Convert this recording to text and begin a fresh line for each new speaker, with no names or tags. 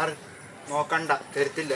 ആറ് നോക്കണ്ട തരത്തില്ല.